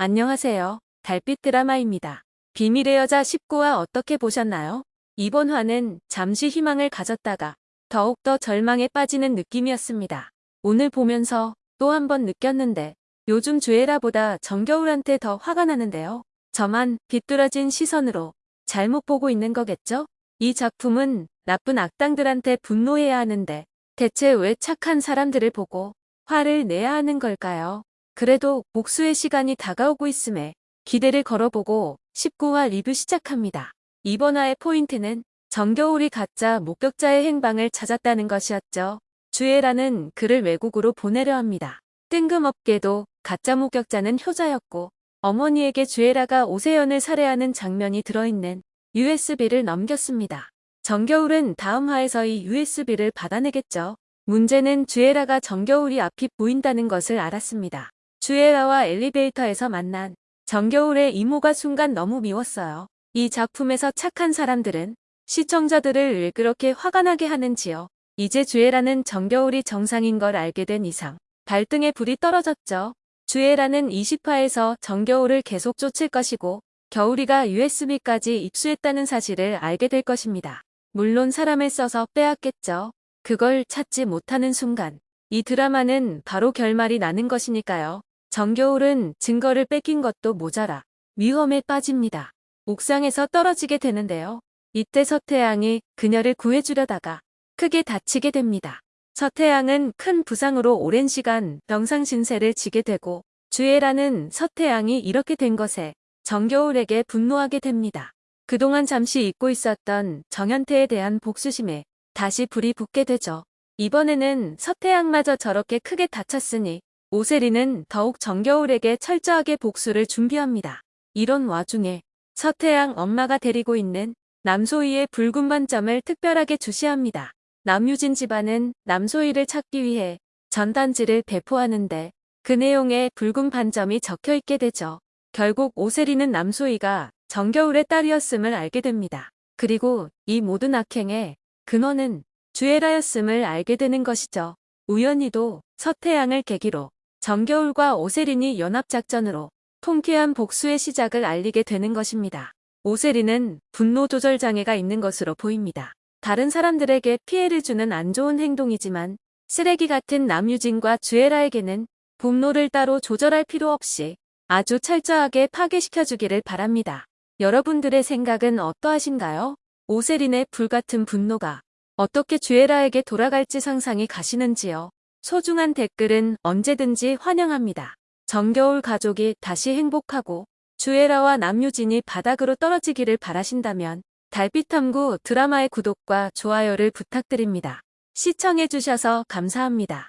안녕하세요. 달빛 드라마입니다. 비밀의 여자 19화 어떻게 보셨나요? 이번 화는 잠시 희망을 가졌다가 더욱더 절망에 빠지는 느낌이었습니다. 오늘 보면서 또 한 번 느꼈는데 요즘 주애라보다 정겨울한테 더 화가 나는데요. 저만 비뚤어진 시선으로 잘못 보고 있는 거겠죠? 이 작품은 나쁜 악당들한테 분노해야 하는데 대체 왜 착한 사람들을 보고 화를 내야 하는 걸까요? 그래도 복수의 시간이 다가오고 있음에 기대를 걸어보고 19화 리뷰 시작합니다. 이번 화의 포인트는 정겨울이 가짜 목격자의 행방을 찾았다는 것이었죠. 주애라는 그를 외국으로 보내려 합니다. 뜬금없게도 가짜 목격자는 효자였고 어머니에게 주애라가 오세연을 살해하는 장면이 들어있는 USB를 넘겼습니다. 정겨울은 다음 화에서 이 USB를 받아내겠죠. 문제는 주애라가 정겨울이 앞이 보인다는 것을 알았습니다. 주애라와 엘리베이터에서 만난 정겨울의 이모가 순간 너무 미웠어요. 이 작품에서 착한 사람들은 시청자들을 왜 그렇게 화가 나게 하는지요. 이제 주애라는 정겨울이 정상인 걸 알게 된 이상 발등에 불이 떨어졌죠. 주애라는 20화에서 정겨울을 계속 쫓을 것이고 겨울이가 USB까지 입수했다는 사실을 알게 될 것입니다. 물론 사람을 써서 빼앗겠죠. 그걸 찾지 못하는 순간 이 드라마는 바로 결말이 나는 것이니까요. 정겨울은 증거를 뺏긴 것도 모자라 위험에 빠집니다. 옥상에서 떨어지게 되는데요. 이때 서태양이 그녀를 구해주려다가 크게 다치게 됩니다. 서태양은 큰 부상으로 오랜 시간 병상신세를 지게 되고 주애라는 서태양이 이렇게 된 것에 정겨울에게 분노하게 됩니다. 그동안 잠시 잊고 있었던 정현태에 대한 복수심에 다시 불이 붙게 되죠. 이번에는 서태양마저 저렇게 크게 다쳤으니 오세리는 더욱 정겨울에게 철저하게 복수를 준비합니다. 이런 와중에 서태양 엄마가 데리고 있는 남소희의 붉은 반점을 특별하게 주시합니다. 남유진 집안은 남소희를 찾기 위해 전단지를 배포하는데 그 내용에 붉은 반점이 적혀 있게 되죠. 결국 오세리는 남소희가 정겨울의 딸이었음을 알게 됩니다. 그리고 이 모든 악행의 근원은 주애라였음을 알게 되는 것이죠. 우연히도 서태양을 계기로 정겨울과 오세린이 연합작전으로 통쾌한 복수의 시작을 알리게 되는 것입니다. 오세린은 분노 조절 장애가 있는 것으로 보입니다. 다른 사람들에게 피해를 주는 안 좋은 행동이지만 쓰레기 같은 남유진과 주애라에게는 분노를 따로 조절할 필요 없이 아주 철저하게 파괴시켜주기를 바랍니다. 여러분들의 생각은 어떠하신가요? 오세린의 불같은 분노가 어떻게 주애라에게 돌아갈지 상상이 가시는지요? 소중한 댓글은 언제든지 환영합니다. 정겨울 가족이 다시 행복하고 주애라와 남유진이 바닥으로 떨어지기를 바라신다면 달빛탐구 드라마의 구독과 좋아요를 부탁드립니다. 시청해주셔서 감사합니다.